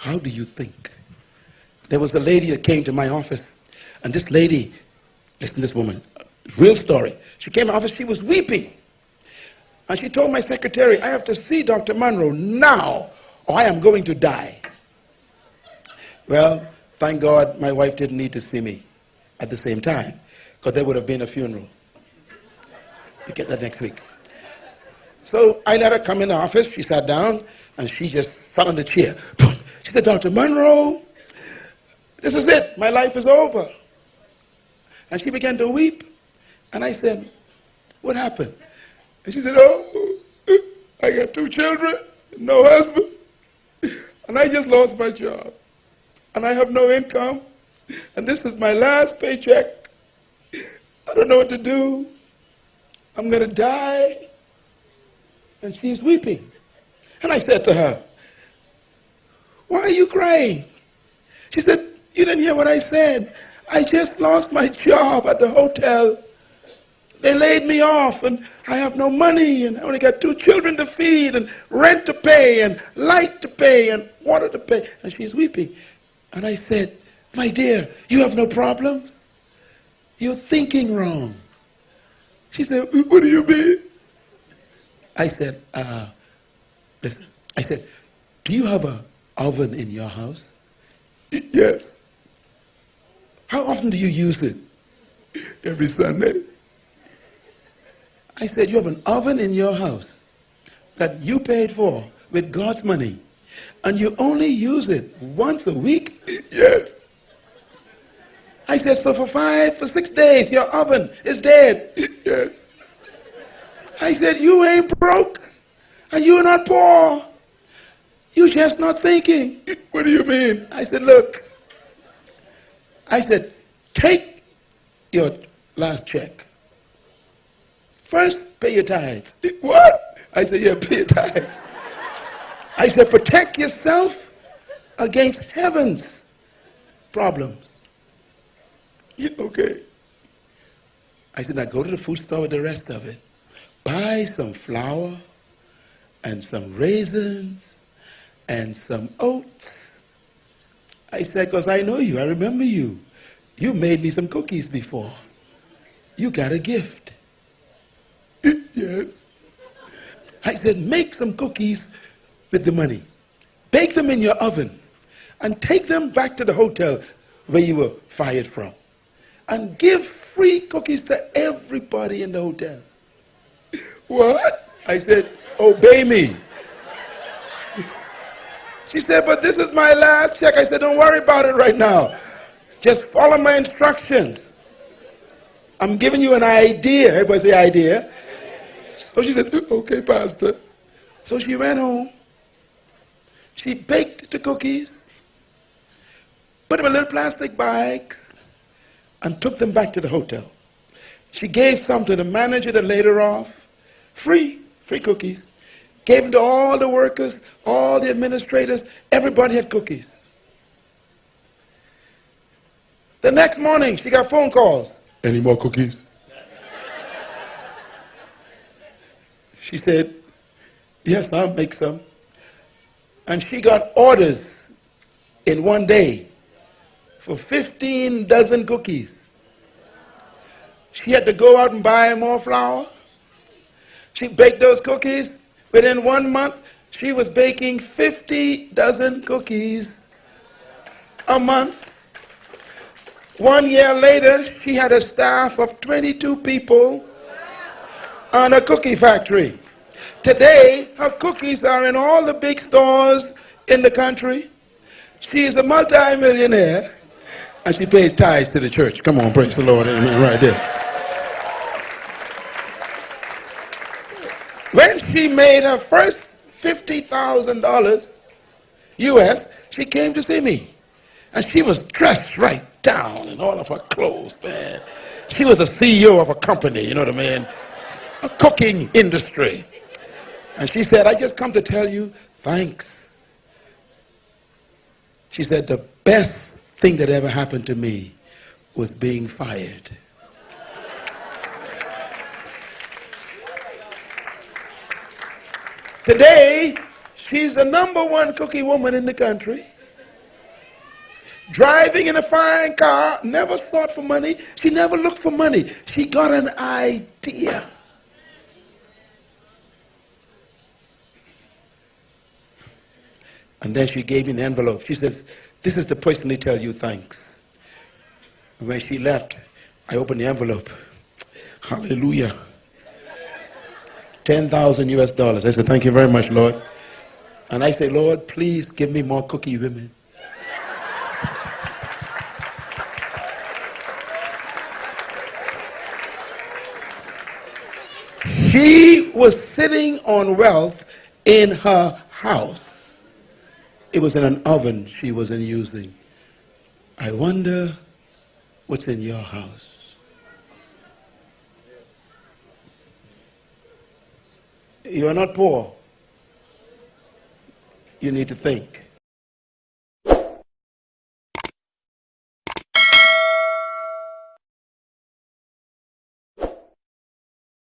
How do you think? There was a lady that came to my office, and this lady, listen to this woman, real story. She came to office, she was weeping. And she told my secretary, I have to see Dr. Monroe now, or I am going to die. Well, thank God my wife didn't need to see me at the same time, because there would have been a funeral. You get that next week. So I let her come in the office. She sat down, and she just sat on the chair. She said, Dr. Monroe, this is it. My life is over. And she began to weep. And I said, What happened? And she said, Oh, I got two children, no husband, and I just lost my job. And I have no income. And this is my last paycheck. I don't know what to do. I'm going to die. And she's weeping. And I said to her, why are you crying? She said, You didn't hear what I said. I just lost my job at the hotel. They laid me off, and I have no money, and I only got two children to feed, and rent to pay, and light to pay, and water to pay. And she's weeping. And I said, My dear, you have no problems? You're thinking wrong. She said, What do you mean? I said, uh, Listen, I said, Do you have a oven in your house? Yes. How often do you use it? Every Sunday. I said, You have an oven in your house that you paid for with God's money, and you only use it once a week? Yes. I said, So for five, for six days, your oven is dead? Yes. I said, You ain't broke, and you're not poor. You're just not thinking. What do you mean? I said, look. I said, take your last check. First, pay your tithes. What? I said, yeah, pay your tithes. I said, protect yourself against heaven's problems. Yeah, okay. I said, now go to the food store with the rest of it. Buy some flour and some raisins and some oats. I said, because I know you, I remember you. You made me some cookies before. You got a gift. yes. I said, make some cookies with the money. Bake them in your oven and take them back to the hotel where you were fired from. And give free cookies to everybody in the hotel. What? I said, obey me. She said, but this is my last check. I said, don't worry about it right now. Just follow my instructions. I'm giving you an idea. Everybody say idea. So she said, uh, okay, Pastor. So she ran home. She baked the cookies, put them in little plastic bags, and took them back to the hotel. She gave some to the manager that laid her off. Free, free cookies. Gave them to all the workers, all the administrators. Everybody had cookies. The next morning, she got phone calls. Any more cookies? she said, Yes, I'll make some. And she got orders in one day for 15 dozen cookies. She had to go out and buy more flour. She baked those cookies Within one month, she was baking 50 dozen cookies a month. One year later, she had a staff of 22 people on a cookie factory. Today, her cookies are in all the big stores in the country. She is a multi-millionaire and she pays tithes to the church. Come on, praise the Lord. Amen. Right there. When she made her first $50,000 US, she came to see me. And she was dressed right down in all of her clothes, man. She was a CEO of a company, you know what I mean? A cooking industry. And she said, I just come to tell you thanks. She said, the best thing that ever happened to me was being fired. Today, she's the number one cookie woman in the country. driving in a fine car, never sought for money. She never looked for money. She got an idea. And then she gave me an envelope. She says, This is the person to personally tell you thanks. When she left, I opened the envelope. Hallelujah. 10,000 US dollars. I said, Thank you very much, Lord. And I said, Lord, please give me more cookie women. She was sitting on wealth in her house. It was in an oven she wasn't using. I wonder what's in your house. You are not poor. You need to think.